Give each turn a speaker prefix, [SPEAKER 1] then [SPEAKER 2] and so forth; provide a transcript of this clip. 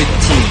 [SPEAKER 1] 一起。